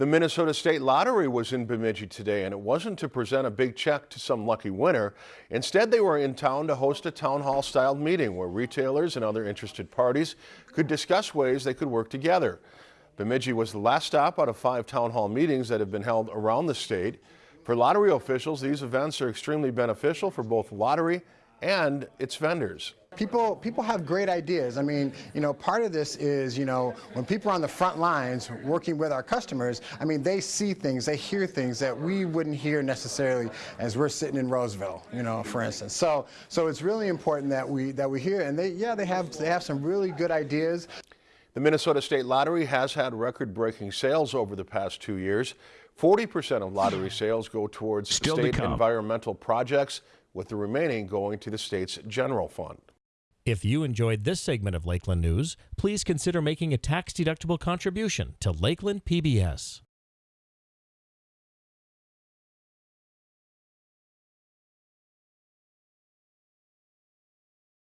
The Minnesota State Lottery was in Bemidji today, and it wasn't to present a big check to some lucky winner. Instead, they were in town to host a town hall style meeting where retailers and other interested parties could discuss ways they could work together. Bemidji was the last stop out of five town hall meetings that have been held around the state. For lottery officials, these events are extremely beneficial for both lottery and its vendors. People, people have great ideas. I mean, you know, part of this is, you know, when people are on the front lines working with our customers, I mean, they see things, they hear things that we wouldn't hear necessarily as we're sitting in Roseville, you know, for instance. So, so it's really important that we that we hear, and they, yeah, they have they have some really good ideas. The Minnesota State Lottery has had record-breaking sales over the past two years. 40% of lottery sales go towards Still state to environmental projects, with the remaining going to the state's general fund. If you enjoyed this segment of Lakeland News, please consider making a tax-deductible contribution to Lakeland PBS.